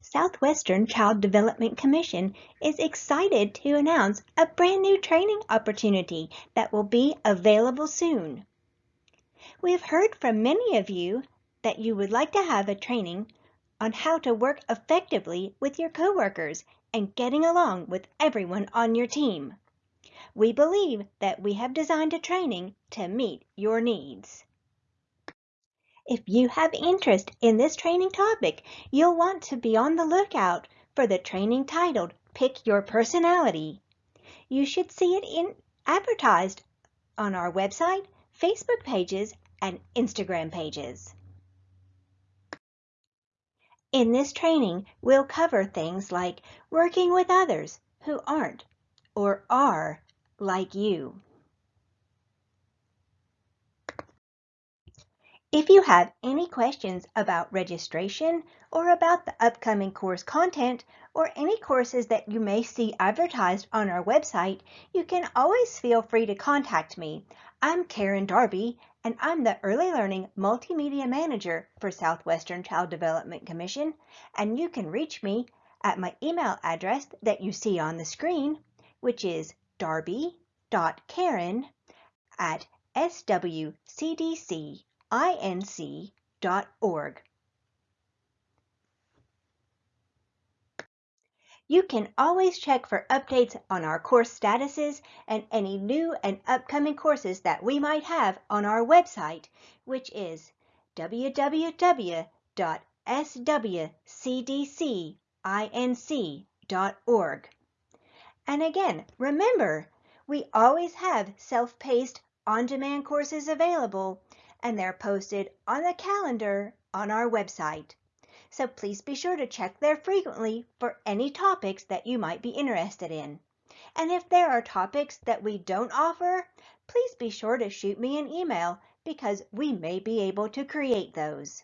Southwestern Child Development Commission is excited to announce a brand new training opportunity that will be available soon. We've heard from many of you that you would like to have a training on how to work effectively with your coworkers and getting along with everyone on your team. We believe that we have designed a training to meet your needs. If you have interest in this training topic, you'll want to be on the lookout for the training titled Pick Your Personality. You should see it in advertised on our website, Facebook pages, and Instagram pages. In this training, we'll cover things like working with others who aren't or are like you. If you have any questions about registration or about the upcoming course content or any courses that you may see advertised on our website, you can always feel free to contact me. I'm Karen Darby and I'm the Early Learning Multimedia Manager for Southwestern Child Development Commission and you can reach me at my email address that you see on the screen, which is darby.karen at swcdc inc.org. You can always check for updates on our course statuses and any new and upcoming courses that we might have on our website, which is www.swcdcinc.org. And again, remember, we always have self-paced on-demand courses available and they're posted on the calendar on our website. So please be sure to check there frequently for any topics that you might be interested in. And if there are topics that we don't offer, please be sure to shoot me an email because we may be able to create those.